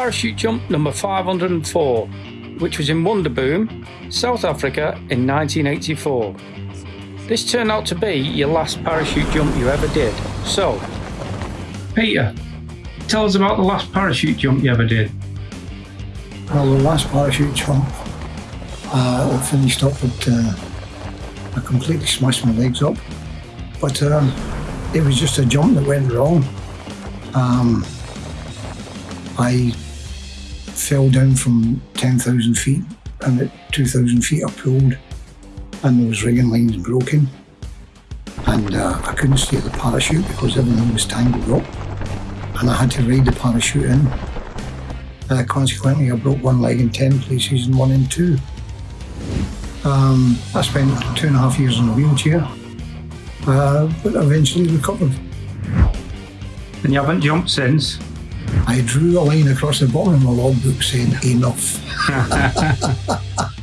parachute jump number 504, which was in Wonderboom, South Africa in 1984. This turned out to be your last parachute jump you ever did. So, Peter, tell us about the last parachute jump you ever did. Well, the last parachute jump, uh, I finished up with, uh, I completely smashed my legs up. But um, it was just a jump that went wrong. Um, I fell down from 10,000 feet and at 2,000 feet I pulled and those rigging lines broken and uh, I couldn't steer the parachute because everything was tangled up and I had to ride the parachute in. Uh, consequently, I broke one leg in 10 places and one in two. Um, I spent two and a half years in a wheelchair, uh, but eventually recovered. And you haven't jumped since? I drew a line across the bottom of my logbook saying enough.